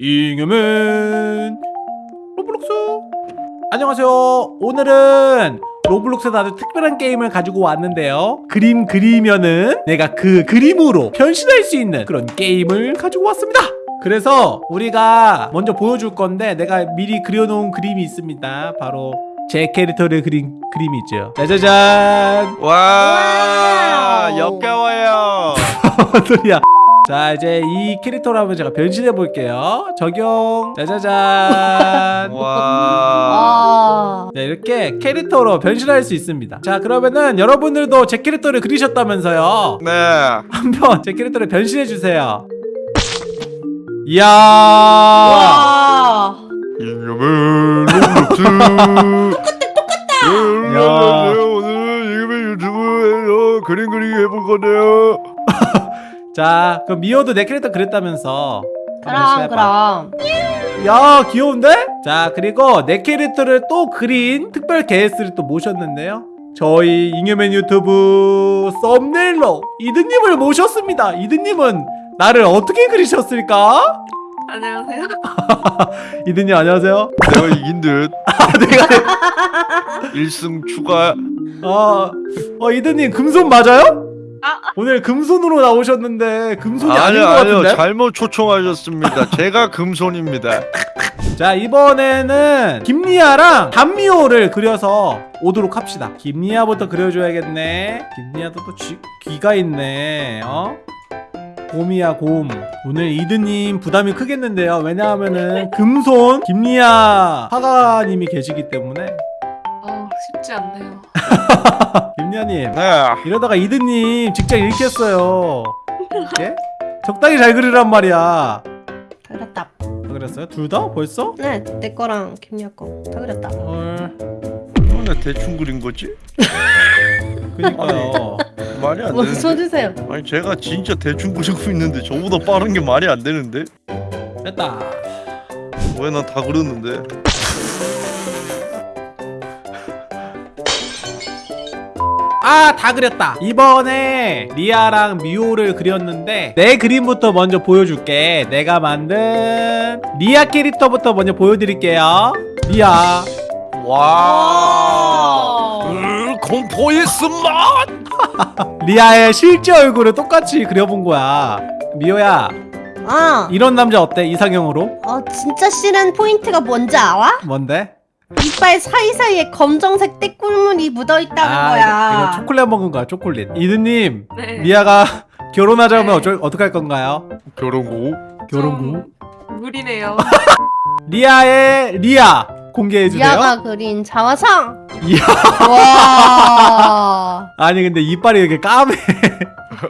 잉여맨 로블록스. 안녕하세요. 오늘은 로블록스에서 아주 특별한 게임을 가지고 왔는데요. 그림 그리면은 내가 그 그림으로 변신할 수 있는 그런 게임을 가지고 왔습니다. 그래서 우리가 먼저 보여줄 건데 내가 미리 그려놓은 그림이 있습니다. 바로 제 캐릭터를 그린 그림이 있죠. 짜자잔. 와. 역겨워요. 뭔 소리야 자 이제 이 캐릭터로 한번 제가 변신해 볼게요 적용 짜자잔 와 아, 네, 이렇게 캐릭터로 변신할 수 있습니다. 자, 그러면은 여러분들도 제 캐릭터를 그리셨다면서요. 네. 한번 제 캐릭터를 변신해 주세요. 이야! 와. 이놈의. 자, 그럼 미호도 내 캐릭터 그렸다면서. 한번 그럼. 그럼. 야, 귀여운데? 자, 그리고 내 캐릭터를 또 그린 특별 게스트를 또 모셨는데요. 저희 잉여맨 유튜브 썸네일로 이드님을 모셨습니다. 이드님은 나를 어떻게 그리셨을까? 안녕하세요. 이드님 안녕하세요. 내가 이긴 듯 내가 1승 추가 아, 어 이드님 금손 맞아요? 아. 오늘 금손으로 나오셨는데 금손이 아닌 아니요 것 아니요. 같은데? 잘못 초청하셨습니다. 제가 금손입니다. 자 이번에는 김리아랑 단미호를 그려서 오도록 합시다. 김리아부터 그려줘야겠네. 김리아도 또 쥐, 귀가 있네. 어? 곰이야 곰. 오늘 이드님 부담이 크겠는데요. 왜냐하면은 금손 김리아 화가님이 계시기 때문에. 어, 쉽지 않네요. 김리아님 네 이러다가 이드님 직장 잃겠어요. 예? 적당히 잘 그리란 말이야. 그렸다. 다 그렸어요? 둘 다? 벌써? 네, 내 거랑 김야 거다 그렸다. 헐. 얼마나 대충 그린 거지? 그니까요. 말이 안뭐 되는데 써주세요. 아니 제가 진짜 대충 그리고 있는데 저보다 빠른 게 말이 안 되는데 됐다. 왜 난 다 그렸는데 아, 다 그렸다. 이번에 리아랑 미호를 그렸는데 내 그림부터 먼저 보여줄게. 내가 만든 리아 캐릭터부터 먼저 보여드릴게요. 리아. 와 으, 공포의 쓴맛 리아의 실제 얼굴을 똑같이 그려본 거야. 미호야, 아, 이런 남자 어때? 이상형으로? 어 진짜 싫은 포인트가 뭔지 알아? 뭔데? 이빨 사이사이에 검정색 땟국물이 묻어 있다는 아, 거야. 이거, 이거 초콜릿 먹은 거야 초콜릿 이드님 네. 미호가 결혼하자면 네. 어쩔, 어떡할 건가요? 결혼고 결혼구 무리네요. 리아의 리아 공개해주세요 리아가 그린 자화상. 이야. 와. 아니 근데 이빨이 이렇게 까매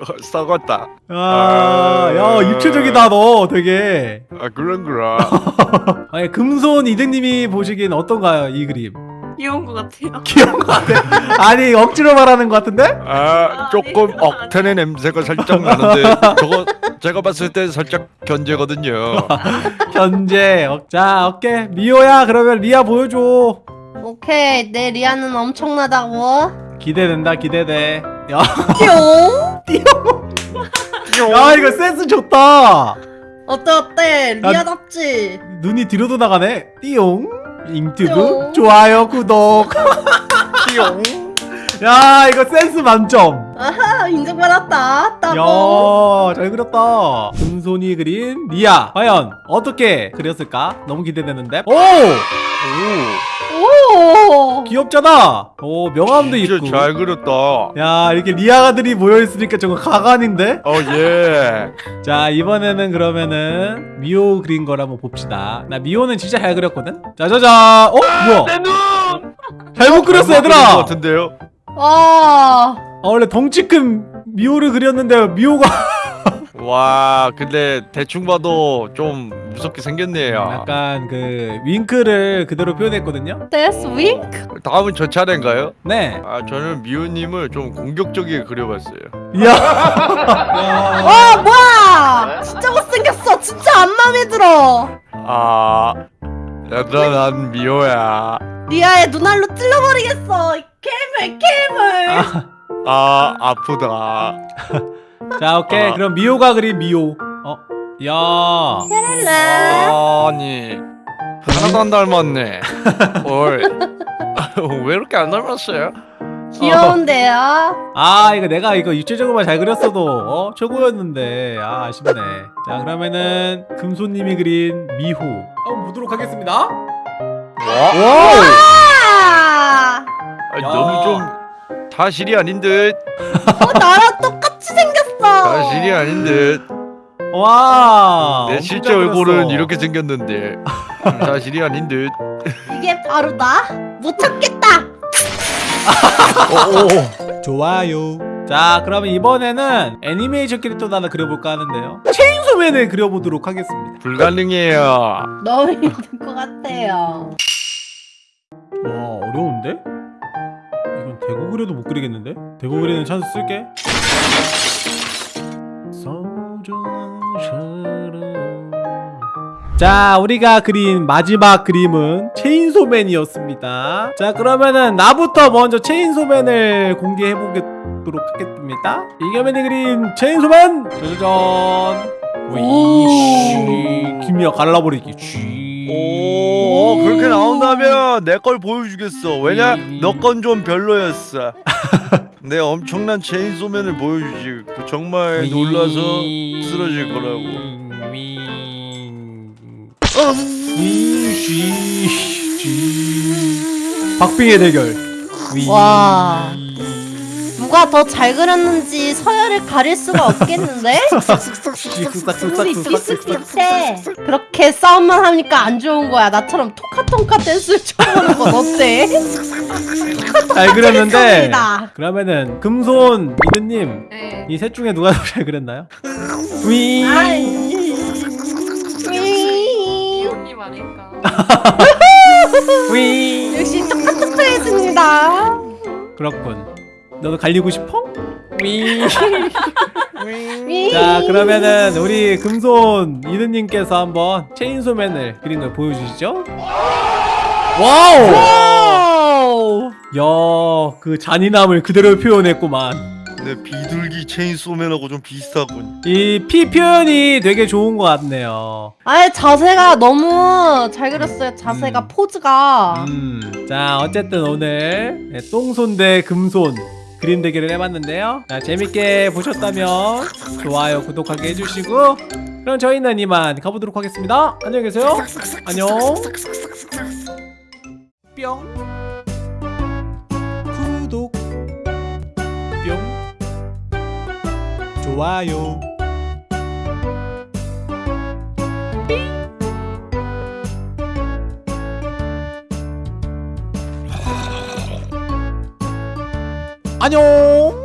썩었다. 아, 야 입체적이다 너 되게. 아 그런 거라 아니 금손 이드님이 보시기엔 어떤가요 이 그림? 귀여운 것 같아요. 귀여운 거 같아. 아니 억지로 말하는 거 같은데? 아 조금 아니, 억텐의 냄새가 살짝 나는데 저거 제가 봤을 때 살짝 견제거든요. 견제 어, 자 오케이 미호야 그러면 리아 보여줘. 오케이, 내 리아는 엄청나다고. 기대된다 기대돼. 야 뿅. 야 이거 센스 좋다 어때 어때? 난- 리아답지. 눈이 뒤로도 나가네 띠용 유튜브 띠용. 좋아요 구독 띠용 야 이거 센스 만점 아하, 인정받았다. 따봉. 야 잘 그렸다 금손이 그린 리아 과연 어떻게 그렸을까 너무 기대되는데 오 오. 귀엽잖아. 오 명함도 진짜 있고. 잘 그렸다. 야 이렇게 리아가들이 모여있으니까 저거 가관인데? 어예. 자 이번에는 그러면은 미호 그린 걸 한번 봅시다. 나 미호는 진짜 잘 그렸거든? 짜자자. 어? 뭐야? 잘못 그렸어 얘들아. 것아 같은데요? 와. 원래 덩치 큰 미호를 그렸는데 미호가 와 근데 대충 봐도 좀 무섭게 생겼네요 약간 그 윙크를 그대로 표현했거든요 death wink. 다음은 저 차례인가요? 네 아 저는 미호님을 좀 공격적이게 그려봤어요 이야 야. 와 뭐야? 진짜 못생겼어. 진짜 안 마음에 들어. 아 얘들아 난 미호야 리아의 눈알로 찔러버리겠어. 이 괴물 괴물. 아 아프다 자 오케이 아. 그럼 미호가 그린 미호 어? 야 랄라. 아니 하나도 안 닮았네. 뭘? 왜 이렇게 안 닮았어요? 귀여운데요? 아 이거 내가 이거 입체적으로만 잘 그렸어도 어? 최고였는데 아 아쉽네 자 그러면은 금손님이 그린 미호 한번 보도록 하겠습니다 와우 아, 아니, 야. 너무 좀 다실이 아닌 듯. 어, 나랑 똑 같이 생겼어. 다실이 아닌 듯. 와 내 실제 잘 얼굴은. 이렇게 생겼는데 다실이 아닌 듯. 이게 바로 나? 못 참겠다. 좋아요 자 그러면 이번에는 애니메이션 캐릭터도 하나 그려볼까 하는데요 체인소맨을 그려보도록 하겠습니다 불가능해요. 너무 힘들 것 같아요. 와 어려운데? 이건 대구 그려도 못 그리겠는데? 대구 그리는 찬스 쓸게. 자 우리가 그린 마지막 그림은 체인소맨이었습니다. 자 그러면은 나부터 먼저 체인소맨을 공개해 보도록 하겠습니다. 이겨맨이 그린 체인소맨! 짜자잔 위쉬 김이야 갈라버리기. 쉬 오 그렇게 나온다면 내 걸 보여주겠어. 왜냐 너 건 좀 별로였어. 내 엄청난 체인소맨을 보여주지. 그 정말 놀라서 쓰러질 거라고. 박빙의 대결. 와. 누가 더 잘 그렸는지 서열을 가릴 수가 없겠는데? 비슷비슷해. 그렇게 싸움만 하니까 안 좋은 거야. 나처럼 토카토카 댄스를 쳐보는 건 어때? 잘 그렸는데. 그러면은 금손 이드님 네. 이셋 중에 누가 더 잘 그렸나요? 위. 아이. 이호님 아닌가. 위. 역시 토카토카했습니다. 그렇군. 너도 갈리고 싶어? 자 그러면은 우리 금손 이드님께서 한번 체인소맨을 그린 걸 보여주시죠. 와우. 오. 야, 그 잔인함을 그대로 표현했구만. 내 비둘기 체인소맨하고 좀 비슷하군. 이 피 표현이 되게 좋은 것 같네요. 아예 자세가 너무 잘 그렸어요. 자세가 음. 포즈가. 음, 자 어쨌든 오늘 네, 똥손 대 금손 그림 대결을 해봤는데요. 자 재밌게 보셨다면 좋아요, 구독하기 해주시고 그럼 저희는 이만 가보도록 하겠습니다. 안녕히 계세요. 안녕. 뿅. 구독. 뿅. 좋아요. 안녕.